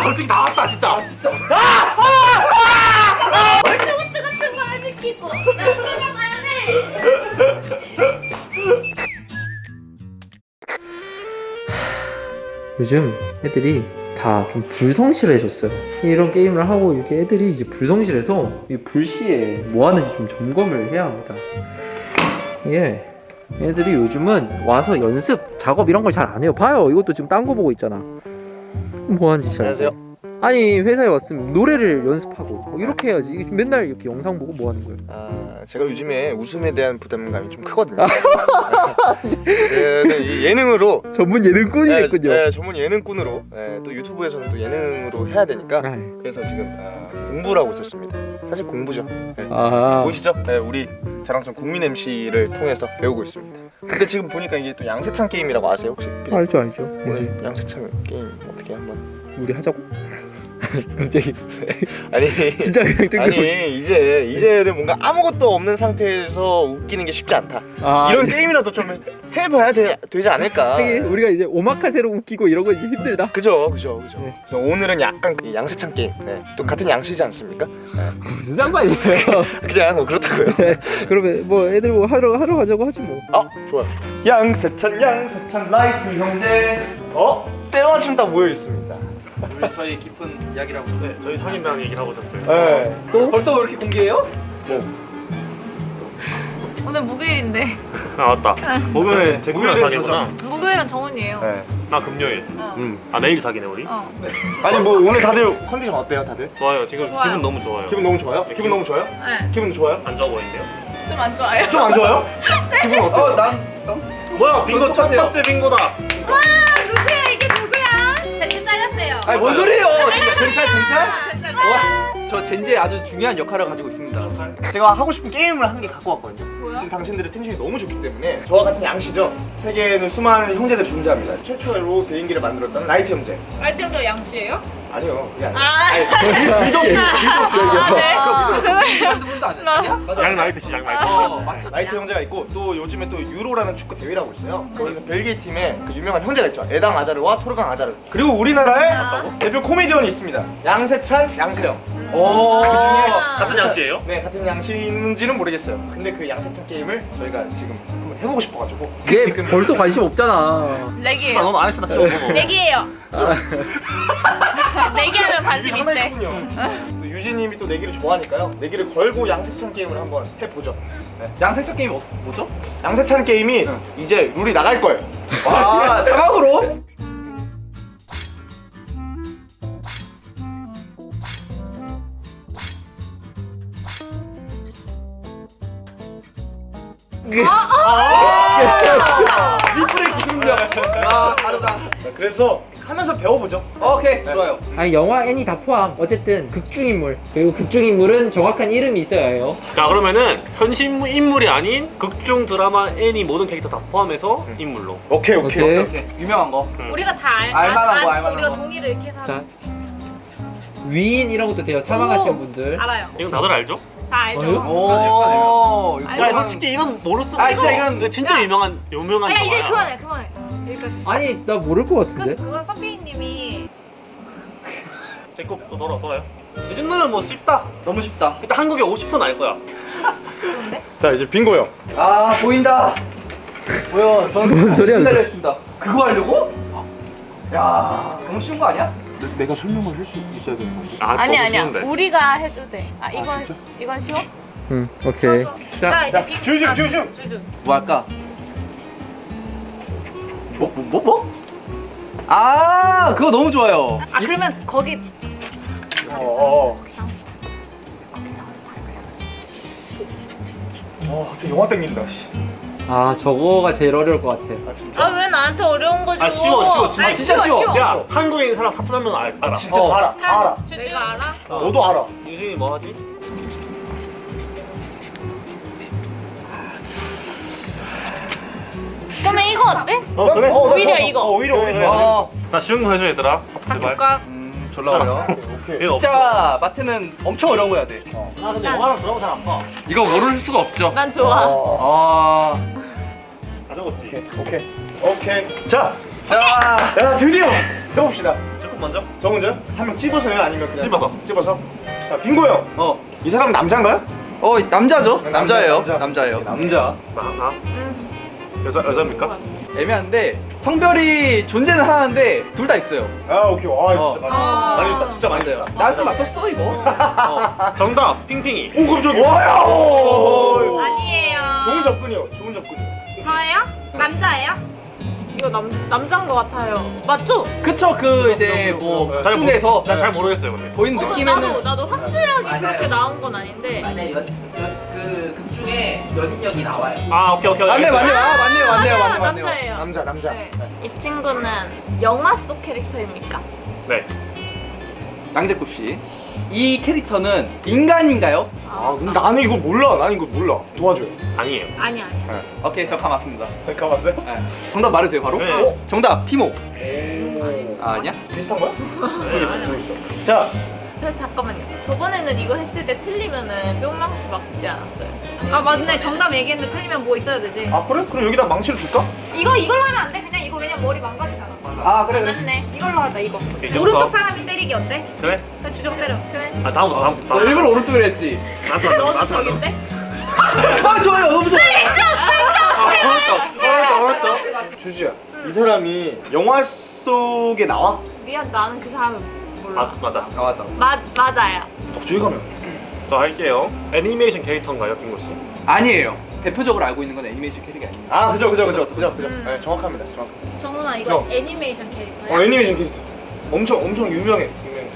야 솔직히 다 왔다 진짜 아 진짜 로봇 같은 거안 시키고 나 돌아가야 돼. 요즘 애들이 다 좀 불성실해졌어요. 이런 게임을 하고 이렇게 애들이 이제 불성실해서 이 불시에 뭐 하는지 좀 점검을 해야 합니다. 예. 애들이 요즘은 와서 연습, 작업 이런 걸 잘 안 해요. 봐요. 이것도 지금 딴 거 보고 있잖아. 뭐 하는지 잘. 안녕하세요. 아니 회사에 왔으면 노래를 연습하고 뭐 이렇게 해야지. 이게 맨날 이렇게 영상 보고 뭐 하는 거예요? 아 제가 요즘에 웃음에 대한 부담감이 좀 크거든요 이 예능으로 전문 예능꾼이 네. 네, 전문 예능꾼으로 네, 또 유튜브에서는 또 예능으로 해야 되니까 아, 그래서 지금 아, 공부를 하고 있었습니다 사실 공부죠 네. 아, 보이시죠? 네, 우리 자랑스러운 국민 MC를 통해서 배우고 있습니다 근데 지금 보니까 이게 또 양세찬 게임이라고 아세요 혹시? 알죠 알죠. 예, 오늘 예. 양세찬 게임 어떻게 한번 우리 하자고? 갑자기 아니 진짜 그냥 뜬금없이. 아니 이제 이제는 뭔가 아무것도 없는 상태에서 웃기는 게 쉽지 않다 아, 이런 게임이라도 좀 해봐야 되, 되지 않을까 하긴 우리가 이제 오마카세로 웃기고 이런 거 이제 힘들다. 그죠 그죠 그죠 네. 그래서 오늘은 약간 그 양세찬 게임 네. 또 같은 양씨지 않습니까? 무슨 상관이에요? 그냥 뭐 그렇다고요 그러면 뭐 애들 뭐 하러 하러 가자고 하지 뭐. 아 좋아요 양세찬 양세찬 라이트 형제 어? 때마침 다 모여 있습니다 우리 저희 깊은 이야기라고 네, 저희 상인당 얘기를 하고 오셨어요. 네. 또 벌써 왜 이렇게 공개해요? 오늘 목요일인데 아 맞다. 목요일 제 금요일 목요일은 사귀구나. 목요일은 정훈이에요. 네. 나 금요일. 어. 음. 아 내일 사귀네 우리. 어. 아니 뭐 오늘 다들 컨디션 어때요 다들? 좋아요. 지금 좋아요. 기분 너무 좋아요. 기분 너무 좋아요? 기분 너무 좋아요? 네. 기분 좋아요? 안 좋아 보이는데요? 좀 안 좋아요. 좀 안 좋아요? 기분 어때요? 어, 난 뭐야 빙고 첫. 번째 빙고다. 아니 뭔 소리예요? 경찰 경찰? 와, 저 젠지의 아주 중요한 역할을 가지고 있습니다. 제가 하고 싶은 게임을 한 개 갖고 왔거든요 뭐야? 지금 당신들의 텐션이 너무 좋기 때문에 저와 같은 양씨죠 세계에는 수많은 형제들이 존재합니다 최초로 개인기를 만들었던 라이트 형제 알뜰도 양씨예요? 아니요 그게 아니에요 아. 믿어 아, 네. 분도 안 했냐? 맞아 양 라이트 씨, 양 라이트. 어, 맞죠. 라이트 형제가 있고 또 요즘에 또 유로라는 축구 대회라고 있어요. 거기서 벨기에 팀에 그 유명한 형제가 있죠. 에당 아자르와 토르강 아자르. 그리고 우리나라에 대표 코미디언이 있습니다. 양세찬, 양세형. 오. 그 중에 같은 양씨예요? 네 같은 양씨인지는 모르겠어요. 근데 그 양세찬 게임을 저희가 지금 한번 해보고 싶어가지고. 얘 벌써 관심 없잖아. 아 렉이에요. 너무 안 했어 나 지금 보고. 렉이에요. 내기하면 관심 입이 상당히 있대. 유진님이 또 내기를 좋아하니까요. 내기를 걸고 양세찬 게임을 한번 해보죠. 네. 양세찬 게임 어, 뭐죠? 양세찬 게임이 응. 이제 룰이 나갈 거예요. 아, 자막으로? 리플의 기술력. 아, 다르다. 그래서 하면서 배워보죠. 오케이, 좋아요. 아니 영화 애니 다 포함. 어쨌든 극중 인물 그리고 극중 인물은 정확한 이름이 있어야 해요. 자 그러면은 현실 인물이 아닌 극중 드라마 애니 모든 캐릭터 다 포함해서 인물로. 오케이 오케이. 오케이. 오케이, 유명한 거. 우리가 다 알, 알만한 알, 거, 알, 알만한 우리가 거. 동의를 이렇게 해서 자 위인 이런 것도 돼요. 사망하신 분들. 알아요. 이건 다들 알죠? 다 알죠. 오, 알죠. 야 솔직히 이건 수가 아. 진짜 이건- 이거 진짜 야. 유명한 유명한 아, 야 이제. 그만해 그만해. 여기까지. 아니 나 모를 것 그, 같은데. 그건 선배님이 제거 또 돌아 돌아요. 이 정도면 뭐 쉽다. 너무 쉽다. 일단 한국에 50%는 알 거야. 좋은데? 자 이제 빙고요. 아, 보인다. 보여. 저는 뭔 소리야, 기다렸습니다. 그거 하려고? 야, 너무 쉬운 거 아니야? 내 가 설명을 할 수 있어야 되는 건데. 아, 아니 아니야. 우리가 해도 돼. 아 이건 이건 쉬워? 응 오케이. 자 이제 자, 아, 줄줄. 줄줄. 뭐 할까? 뭐, 뭐, 뭐, 뭐? 아, 그거 너무 좋아요. 아 그러면 거기 어. 어. 어, 갑자기 영화 땡긴다. 씨. 아 저거가 제일 어려울 것 같아. 아 진짜. 아왜 나한테 어려운 거 줘? 아, 쉬워, 쉬워, 진짜. 아니, 진짜 쉬워. 야 한국인 사람 사투리 하면 알, 알아. 진짜 어. 다 알아. 다 알아. 내가 알아? 어. 너도 알아. 유진이 뭐 하지? 그러면 이거 어때? 어 그래? 어, 오히려 어, 이거. 어, 오히려 오히려. 그래. 어, 나 쉬운 거 해줘 얘들아. 제발. 닭죽각. 음, 졸라. 이거 없어. 진짜 마트는 엄청 어려운 거 해야 돼. 아 근데 영화랑 드라마 잘안 봐. 이거 모를 수가 없죠. 난 좋아. 어. 아, 다 적었지. 오케이. 오케이. 오케이. 자, 자, 야 드디어 해봅시다. 저거 먼저? 저 먼저요? 한명 찝어서요? 아니면 그냥 찝어서. 찝어서? 자 빙고 형. 어. 이 사람 남자인가요? 어 남자죠? 네, 남자 예요. 남자. 남자예요. 네, 남자. 음. 여자 여자입니까? 애매한데 성별이 존재는 하는데 둘 다 있어요. 아 오케이. 와 어. 진짜 많이. 아. 많이. 진짜 많이. 있다. 나좀 맞췄어 이거. 어. 정답 핑핑이. 오 깜짝이야. 와야. 아니에요. 좋은 접근이요. 좋은 접근이요. 저예요? 남자예요? 이거 남 남자인 것 같아요. 맞죠? 그쵸 그 이제 뭐잘 중에서 난잘 모르겠어요 근데. 보이는 어, 느낌에는 나도 나도 확실하게 맞아요. 그렇게 나온 건 아닌데. 맞아요. 연, 연, 그, 극 중에 연인력이 나와요. 아 오케이 오케이. 맞네 맞네. 아 맞네요 맞아요, 맞네요 맞네요. 남자예요. 남자 남자. 네. 이 친구는 영화 속 캐릭터입니까? 네. 양재굽 씨. 이 캐릭터는 인간인가요? 아 근데 나는 이거 몰라. 나는 이거 몰라. 도와줘요. 아니에요. 아니 아니야. 오케이 저감 맞습니다. 가봤어요? 네. 정답 말해도 돼요 바로? 네. 어? 정답 티모. 오. 아, 아니야? 비슷한 거야? 모르겠어. 자, 저 잠깐만요. 저번에는 이거 했을 때 틀리면은 뿅망치 맞지 않았어요? 아 맞네. 정답 얘기했는데 틀리면 뭐 있어야 되지? 아 그래? 그럼 여기다 망치를 줄까? 이거 이걸로 하면 안 돼? 그냥 이거 왜냐면 머리 망가지잖아. 아 그래 그래. 맞네. 이걸로 하자 이거. 이제부터? 오른쪽 사람이 때리기 어때? 그래? 그냥 주정 때려. 그래. 아 다음부터 다음부터. 너 다음부터. 일부러 오른쪽으로 했지. 너도 나한테 왔다. 저긴데? 아 좋아요 너무 좋아. 아, 어렵죠. 어렵죠. 주주야. 이 사람이 영화 속에 나와? 미안 나는 그 사람을 몰라. 아 맞아. 아 맞아. 맞 맞아요. 저기 가면. 저 할게요. 애니메이션 캐릭터인가요, 빙고 씨? 아니에요. 대표적으로 알고 있는 건 애니메이션 캐릭이 아닙니다. 아 그죠 그죠 그죠 그죠 그죠. 음. 네, 정확합니다. 정확. 정훈아 이거 어. 애니메이션 캐릭터야? 어 애니메이션 캐릭터. 엄청 엄청 유명해. 유명해.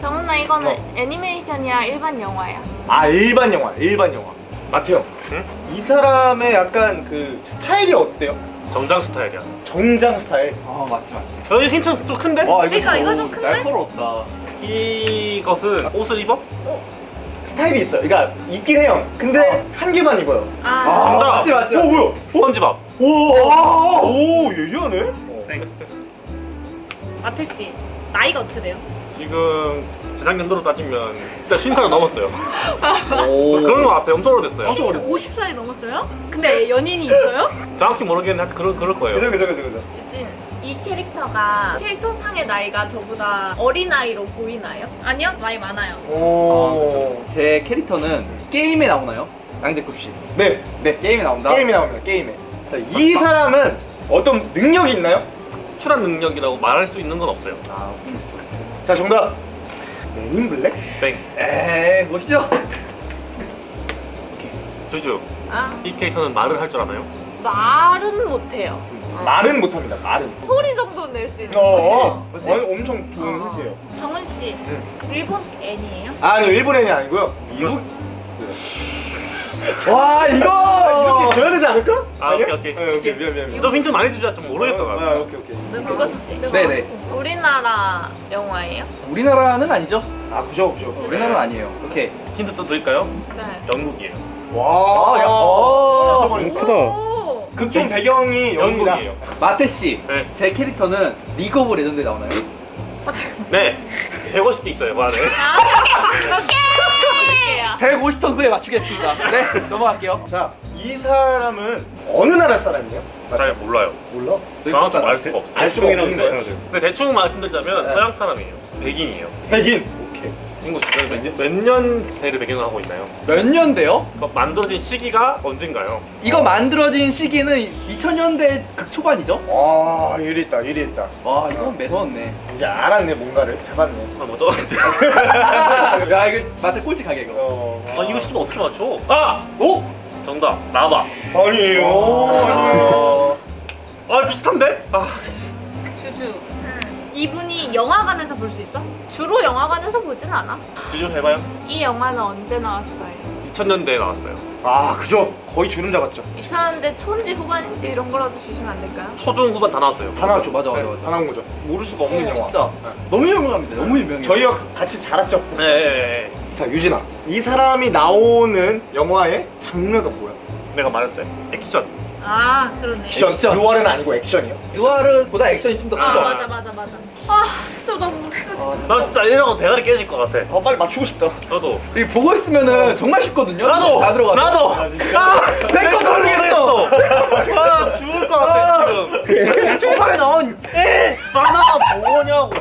정훈아 이거는 어. 애니메이션이야 일반 영화야? 아 일반 영화 일반 영화. 마태형. 응? 이 사람의 약간 그 스타일이 어때요? 정장 스타일이야. 정장 스타일. 아 맞지 맞지. 여기 힌트는 좀 큰데? 와 그러니까 이거 좀 큰데? 날카롭다. 이것은 옷을 입어? 스타일이 있어요. 그러니까 입긴 해요. 근데 한 개만 입어요. 아, 정답. 맞지 맞지. 어 뭐야? 스펀지밥. 오, 아, 오 예리하네. 땡. 마태 씨 나이가 어떻게 돼요? 지금 재작년도로 따지면 일단 50살은 넘었어요. 오. 그런 거 같아요. 엄청 오래됐어요. 50살이 넘었어요? 근데 연인이 있어요? 정확히 모르겠는데 그럴, 그럴 거예요. 그죠 그죠 그죠 그죠. 이 캐릭터가 캐릭터 상의 나이가 저보다 어린 나이로 보이나요? 아니요 나이 많아요. 오. 제 캐릭터는 게임에 나오나요? 양재굽 씨. 네, 네. 게임에 나온다. 게임이 나옵니다. 게임에. 자, 이 사람은 어떤 능력이 있나요? 출한 능력이라고 말할 수 있는 건 없어요. 아, 자, 정답. 맨인 블랙? 땡. 에이 보시죠. 주주. 아 이 캐릭터는 말을 할 줄 아나요? 말은 못해요. 어. 말은 못합니다. 말은. 소리 정도는 낼 수 있는. 어, 거지? 어, 엄청 좋은 어. 힌트예요. 정훈 씨 응. 일본 애니예요? 아니, 일본 애니 아니고요. 미국. 와 이거. 이렇게 줘야 되지 않을까? 아, 아니야? 오케이, 오케이. 네, 오케이, 미안, 미안, 미안. 좀 힌트 많이 주자. 좀 모르겠다. 아, 나. 아, 오케이, 오케이. 누구 씨? 네네. 우리나라 영화예요? 우리나라는 아니죠? 아, 그죠, 그죠. 우리나라는 아니에요. 오케이. 힌트 또 드릴까요? 네. 영국이에요. 와, 야, 어. 어, 크다. 오. 극중 배경이 영국이다. 영국이에요. 마태 씨. 네. 제 캐릭터는 리그 오브 레전드 에 나오나요? 네. 150개 있어요, 그 안에. 아, 오케이. 150턴 후에 맞추겠습니다. 네 넘어갈게요. 자, 이 사람은 어느 나라 사람이에요? 잘 몰라요. 몰라? 정확히 알 수가 없어요. 알 수가 없는 거예요. 근데 대충 말씀드리자면 네. 서양 사람이에요. 백인이에요. 백인. 인구 몇년 대를 배경으로 하고 있나요? 몇 년대요? 그 만들어진 시기가 언젠가요? 이거 만들어진 시기는 2000년대 극초반이죠? 와, 일이 있다, 일이 있다. 와 이건 매서웠네. 이제 알았네, 뭔가를. 잡았네. 아 뭐죠? 야 이거 마태 꼴찌 가게 이거. 어. 아 이거 시면 어떻게 맞춰? 아! 오? 정답 나봐. 아니에요. 아니에요. 아 비슷한데? 아 주주. 이분이 영화관에서 볼 수 있어? 주로 영화관에서 보진 않아. 주주 해봐요. 이 영화는 언제 나왔어요? 2000년대에 나왔어요. 아, 그죠. 거의 주름 잡았죠. 2000년대 초인지 후반인지 이런 거라도 주시면 안 될까요? 초중 후반 다 나왔어요. 다 나왔죠. 맞아, 맞아, 네, 맞아. 다 나온 거죠. 모를 수가 없는 영화. 진짜 너무 유명합니다. 너무 유명해요. 저희와 같이 자랐죠. 네, 네, 네. 자, 유진아. 이 사람이 나오는 영화의 장르가 뭐야? 내가 말했대. 액션. 아 그러네. 액션. 액션. 유월은 아니고 액션이요. 유아르보다 액션이 좀 더 아. 크죠? 맞아 맞아 맞아. 아 진짜 나 이거 진짜. 나 진짜 이러고 대가리 깨질 것 같아. 어, 빨리 맞추고 싶다. 저도. 이거 보고 있으면은 정말 쉽거든요. 다 들어가. 나도. 아, 진짜. 아, 내거 모르겠어. 아 죽을 것 같아 지금. 초반에 나온 에 만화 뭐냐고.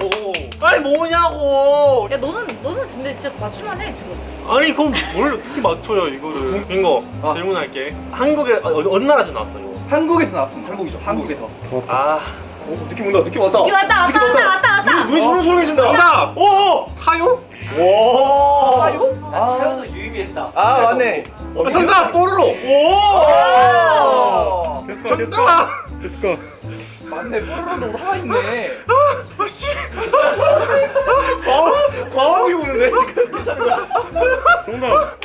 아니 뭐냐고 야 너는 너는 진짜 진짜 맞출만해 지금. 아니 그럼 뭘 어떻게 맞춰요 이거를 빙고 아. 질문할게 한국에 어, 어느 나라에서 나왔어요? 한국에서 나왔습니다. 한국이죠, 한국에서. 아 어, 느낌 온다 느낌 왔다 이거 왔다 왔다 왔다 왔다 왔다. 눈이 소름소름해진다 정답! 오! 타요? 와 아, 태워서 유의미했다. 아 맞네. 어, 정답! 뽀로로! 오! 됐을까 됐을까? 됐을까? 맞네. 뽀로로도 화가 있네. 아씨 과학, 과학이 오는데 지금 괜찮은 거야 정답!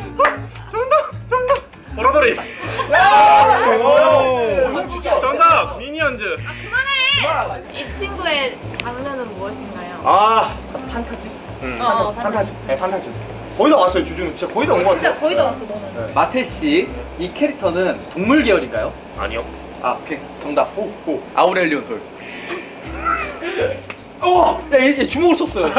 정답! 정답! 진짜 정답! 미니언즈! 이 친구의 장르는 무엇인가요? 아 판타지 음. 어, 판타지 네 판타지 거의 다 왔어요 주주는 진짜 거의 다온것 진짜 같아요 거의 다 왔어 너는. 마태 씨, 이 캐릭터는 동물 계열인가요? 아니요 아, 오케이. 정답. 오, 오. 아우렐리온 솔. 어! 야, 얘, 얘 주먹을 쳤어요.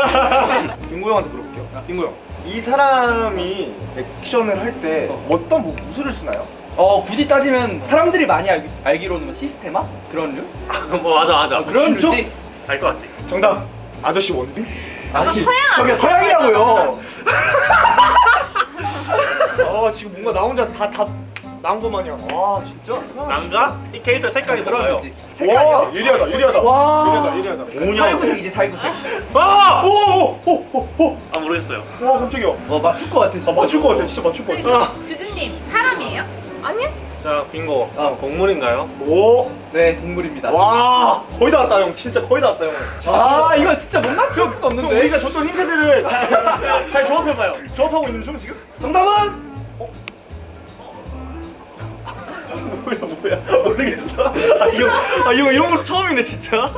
빙고 형한테 물어볼게요 빙고 형이 사람이 액션을 할때 어. 어. 떤 뭐, 무술을 쓰나요? 어, 굳이 따지면 사람들이 많이 알, 알기로는 뭐 시스테마? 그런 류? 뭐 맞아 맞아 그런 진짜? 류지? 알것 같지? 정답 아저씨 원빈? 아니, 서양 저게. 서양이라고요. 아 지금 뭔가 나 혼자 다답 나온 것 마냥 아 진짜? 남자? 이 캐릭터 색깔이? 거지. 와? 예리하다 예리하다 와. 예리하다 예리하다 오냐 살구색이지, 살구색. 아! 오오오오오 아 모르겠어요 와 깜짝이야 어, 맞출 것 같아, 진짜. 아 맞출 것 같아 진짜 맞출 것 같아 주주님 사람이에요? 아니요? 자 빙고 어. 동물인가요? 오 네, 동물입니다. 와 거의 다 왔다 형 진짜 거의 다 왔다 형 아, 이거 진짜 못 맞출 수가 또 없는데. 우리가 줬던 힌트들을 잘, 잘 조합해봐요 조합하고 있는 중 지금? 정답은? 뭐야 뭐야 모르겠어 아 이거 아 이거 이런 거 처음이네 진짜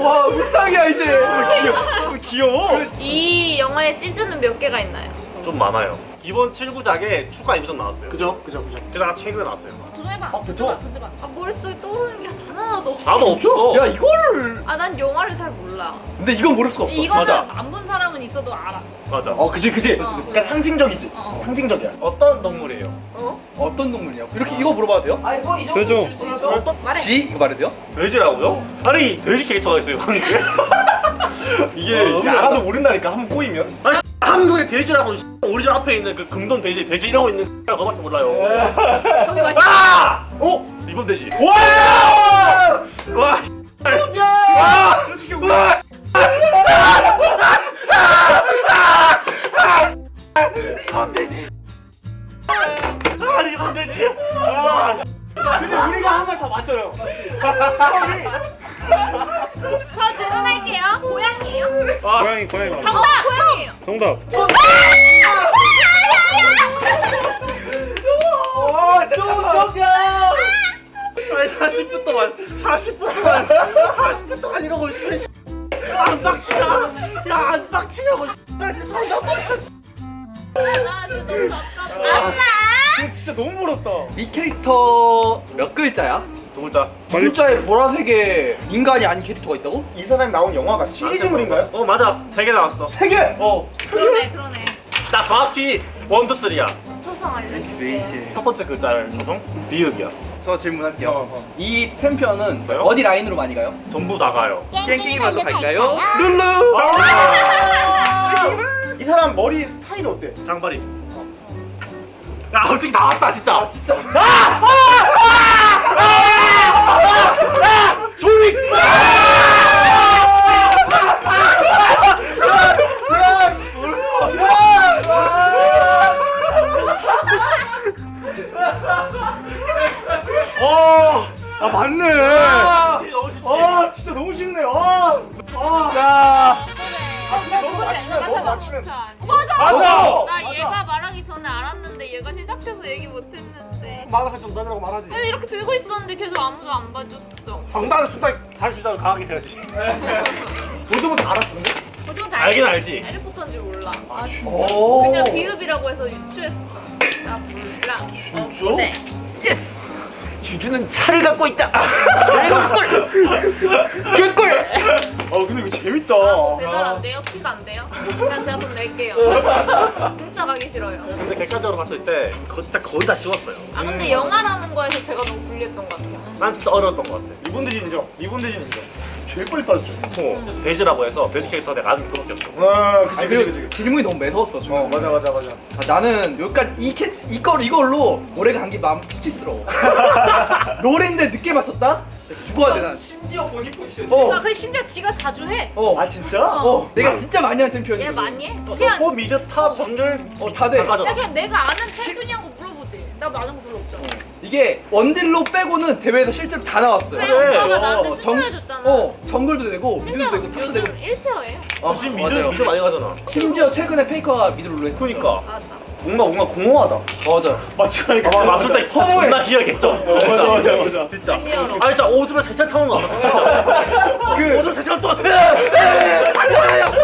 와, 묵상이야, 이제. 귀여워 귀여워 이 영화의 시즌은 몇 개가 있나요? 좀 많아요 기본 7구작에 추가 에피소드 나왔어요 그죠 그죠 그죠 게다가 최근에 나왔어요 도전해봐. 아, 뱉어. 도전해봐. 아 머릿속에 떠오르는 게단 하나도 없어. 나도 없어 야, 이거를. 아 난 영화를 잘 몰라. 근데 이건 모를 수가 없어. 이거는 맞아. 안 본 사람은 있어도 알아. 맞아 어 그지 그지 어. 그러니까 상징적이지 어. 상징적이야 어떤 동물이에요? 어? 어떤 동물이냐고. 이렇게 이거 물어봐도 돼요? 아니 뭐이 정도. 줄수 있죠. 어떤 말해. 지? 이거 말해도 돼요? 돼지라고요? 아니 돼지 캐릭터가 있어요 한국에 이게 어, 알아도 모른다니까 한번 꼬이면 아니 한국에 돼지라고 우리 집 앞에 있는 그 금돈 돼지 돼지 이러고 있는 그거밖에 몰라요 거기 맛있어. 아! 어? 리본 돼지 와! 와! 와! 와! 리본 돼지 아 리본 돼지 아 근데 우리가 한 말 다 맞죠 저 질문할게요. 고양이에요? 고양이 고양이 정답. 고양이에요. 정답 40분 동안 40분 동안 40분 동안 이러고 있으면 안 빡치냐 야안 빡치냐고 나 진짜 정답 맞춰 아 진짜 너무. 이거 진짜 너무 멀었다 이 캐릭터 몇 글자야? 두 글자 두 글자에 보라색에 인간이 아닌 캐릭터가 있다고? 이 사람이 나온 영화가 시리즈물인가요? 어 맞아 세 개 나왔어 세 개! 어 그러네 그러네. 나 정확히 원투 쓰리야 초성 알려줄게. 첫 번째 글자를 조성 비읍이야 저 질문할게요. 어, 어. 이 챔피언은 뭐요? 어디 라인으로 많이 가요? 전부 나가요 땡땡이만도 갈까요? 룰루! 아! 이 사람 머리 스타일이 어때? 장발이 야 솔직히 다 왔다 진짜 아 진짜 조리 어, 아 맞네 너무 쉽지 아 진짜 너무 쉽네 아, 아. 자 너무 그래, 맞추면 맞아, 너무 맞아, 맞추면 맞아. 맞아 나 얘가 말하기 전에 알았는데 얘가 시작해서 얘기 못했는데. 말할 정답이라고 말하지 그래서 이렇게 들고 있었는데 계속 아무도 안 봐줬어. 정답은 순간 잘 주자고 강하게 해야지 모두분 다 알았어 근데? 보통 다 알긴 알지. 해리포터인지 몰라. 아, 진짜. 오 그냥 비읍이라고 해서 유추했어. 나 몰라. 진짜? 어, 네. yes. 주주는 차를 갖고 있다. 어 근데 이거 재밌다 배달 안 돼요? 픽업 안 돼요? 그냥 제가 돈 낼게요. 진짜 가기 싫어요. 근데 객관적으로 봤을 때 거- 진짜 거의 다 쉬웠어요 아 근데 영화라는 거에서 제가 너무 불리했던 것 같아요. 난 진짜 어려웠던 것 같아 리본드진 인정 리본드진 인정 제일 빨리 빠졌죠. 돼지라고 해서 돼지 캐릭터 내가 아는 그거밖에 없어. 와 그치 아 그치 그리고 그치 질문이 너무 매서웠어 어. 맞아 맞아 맞아 아, 나는 여기까지 이 캐치 이걸 이걸로 올해가 간게 마음 수치스러워. 롤인데 늦게 맞췄다? 죽어야 돼 난. 심지어 본인 포지션. 어. 아, 근데 심지어 지가 자주 해. 어. 아 진짜? 어. 내가 진짜 많이 한 챔피언이야. 얘 많이 해? 어, 그냥, 서포 mid top 정글 어, 다 돼. 다 가져. 야, 그냥 내가 아는 챔피언이냐고 물어보지. 나 아는 거 별로 없잖아. 이게 원딜로 빼고는 대회에서 실제로 다 나왔어요. 왜 그래. 어, 나한테 정- 추천해줬잖아. 어, 정글도 되고 mid도 되고 top도 되고. 요즘 1 tier예요. 아, 지금 mid 맞아요. mid 많이 가잖아. 심지어 최근에 페이커가 mid로 했어. 그니까. 맞아. 뭔가 뭔가 공허하다 맞아. 마치가니까. 아, 맞을 때 진짜 허무해. 존나 희열겠죠. 맞아 맞아 맞아. 진짜. 아 진짜 오줌을 세 시간 참은 거 같았어 진짜. 그 오줌 세 시간 동안.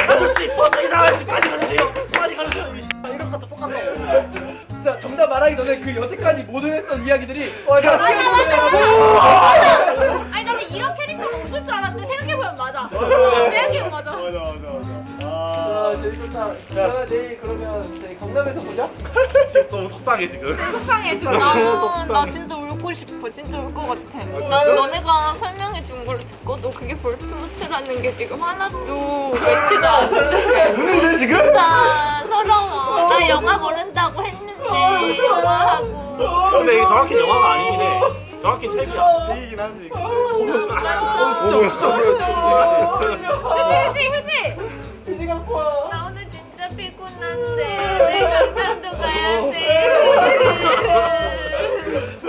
아저씨 버스 기사 아저씨 빨리 가주세요. 빨리 가주세요. 이 씨, 이런 것도 똑같다고. 자, 정답 말하기 전에 그 여태까지 모든 했던 이야기들이 맞아, 맞아, 맞아. 아니, 나는 이런 캐릭터가 없을 줄 알았는데 생각해보면 맞아. 생각해보면 맞아. 맞아 맞아 맞아. 아, 재밌다. 자, 내일 그러면 저희 강남에서 보자. 지금 너무 속상해 지금. 속상해 지금 나는 나 진짜 울고 싶어 진짜 울 것 같아 난 너네가 설명해 준걸 듣고도 그게 볼트모트라는 게 지금 하나도 맺지도 않는데 우는데 지금? 진짜 서러워 나 영화 모른다고 했는데 영화하고. 근데 이게 정확히 영화가 아니긴 해. 정확히 책이야. 제이긴 하지 이거 어, 진짜. 그치 휴지 휴지 휴지. 나 오늘 진짜 피곤한데 내 강남도 가야 돼.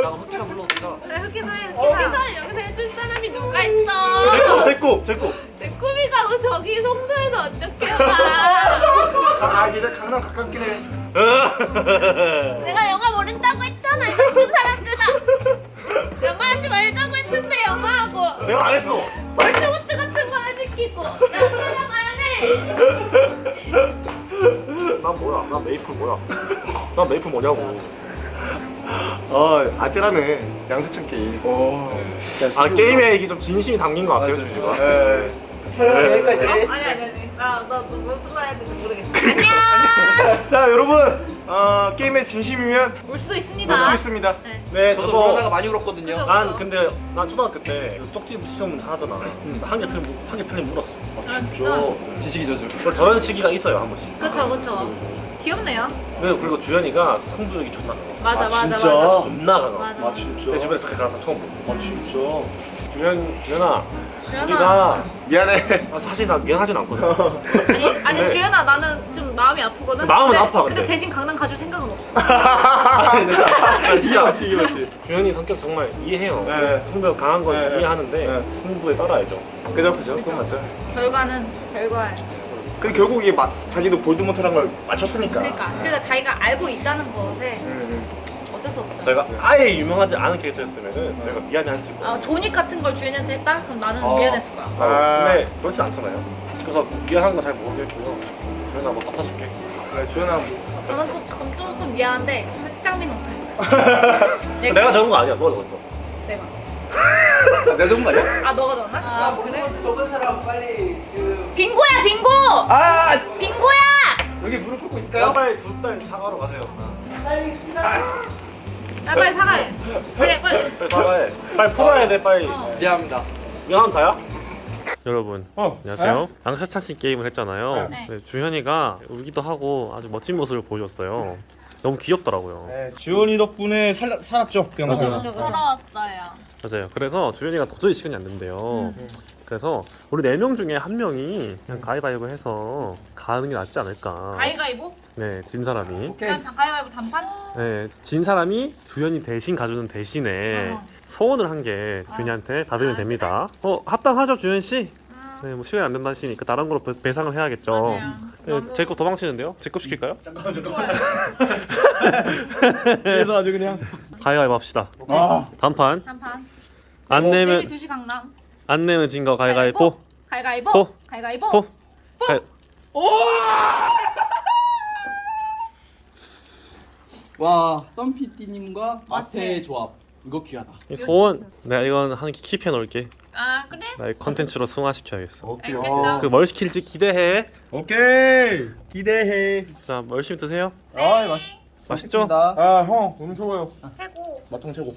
나 흑기사 불러오자. 그래 흑기사 해 흑기사를 여기서 해줄 사람이 누가 있어? 제꿈 제꿈 내 꿈이가 뭐 저기 송도에서 어떻게 와? 아 이제 강남 가깝긴 해 난 메이플 뭐냐고. 아 아찔하네 양세찬 게임 아 게임에 이게 좀 진심이 담긴 것 같아요 주주가. 예. 여기까지. 아니 아니 아니 나나 무슨 말 해야 될지 모르겠어. 안녕. 자 여러분 어, 게임에 진심이면 울 수도 있습니다. 있습니다 네, 저도 저도 그러다가 많이 울었거든요. 그죠. 난 근데 난 초등학교 때 쪽지 시험 하잖아. 한개 틀린 한개 틀린 물었어. 아 진짜. 지식이 저주. 그래서 저런 시기가 있어요 한 번씩. 그쵸 그쵸. 귀엽네요. 그리고 그리고 주현이가 승부욕이 존나 강해. 맞아 아, 맞아 진짜? 맞아. 존나 강해. 맞아. 아 진짜 내 주변에 저렇게 가는 사람 처음 봐. 아 진짜 주현 주현아 주연아. 우리가 미안해 아, 사실 나 미안하진 않거든. 아니 아니 네. 주연아 나는 좀 마음이 아프거든. 마음은 근데, 아파, 근데. 근데 대신 강남 가줄 생각은 없어. 아니, 근데 진짜, 이게 맞지 이게 맞지 주현이 성격 정말 이해해요. 네. 승부욕 강한 건 네. 이해하는데 네. 승부에 따라야죠. 그죠 그죠 그건 맞죠 결과는 결과 야. 그 결국 이게 마, 자기도 볼드모트란 걸 맞췄으니까 그러니까 그러니까 자기가 알고 있다는 것에 음, 어쩔 수 없죠. 저희가 아예 유명하지 않은 캐릭터였으면은 저희가 미안해했을 거예요. 아, 조닉 같은 걸 주인한테 했다? 그럼 나는 어. 미안했을 거야. 아, 근데 그렇진 않잖아요. 그래서 미안한 건 잘 모르겠고요. 주현아 뭐 갚아줄게. 음. 그래 주연아 뭐 저, 저는 좀, 조금, 조금 미안한데 흑장미는 못했어요. 얘가- 내가 적은 거 아니야. 너가 적었어. 내가. 내 정도 말이야? 아 너가 적었나? 아 그래? 적은 사람 빨리 지금. 빙고야 빙고! 아, 빙고야! 여기 무릎 꿇고 있을까요? 빨리 두달 사과로 가세요. 나 빨리 사과해. 그래 빨리. 빨리 사과해. 빨리 풀어야 돼 빨리. 어. 미안합니다. 미안한 다야? 여러분 어. 안녕하세요 양세찬씨 게임을 했잖아요 네. 네, 주현이가 울기도 하고 아주 멋진 모습을 보여줬어요 너무 귀엽더라고요 네, 주연이 덕분에 살, 살았죠 그 영상 그죠 서러웠어요. 맞아요 그래서 주현이가 도저히 시간이 안 된대요 그래서 우리 네 명 중에 한 명이 그냥 가위바위보 해서 가는 게 낫지 않을까 가위가위보? 네 진 사람이 오케이. 그냥 다 가위가위보 단판? 네, 진 사람이 주현이 대신 가주는 대신에 어. 소원을 한개 주현이한테 받으면 아, 됩니다 어 합당하죠 주현 씨? 음. 네, 뭐 시간이 안 된다 하시니까 다른 배- 배상을 해야겠죠. 네, 너무- 제거 도망치는데요? 제거 시킬까요? 그래서 아주 그냥 가위바위보 합시다 아 단판 단판. 안 내면 2시 강남. 안 내면 진 거 가위바위보 가위가위보. 보. 가위가위보. 포 가위- 와, 썸피디님과 마태의 조합. 이거 귀하다. 이 소원 내가 이건 한 킵해 놓을게 아 그래? 나의 컨텐츠로 승화시켜야겠어 오케이 알겠다. 그뭘 시킬지 기대해 오케이 기대해 자뭐 열심히 드세요 아이 맛 맛있죠? 아 형 너무 좋아요 최고. 맛통 최고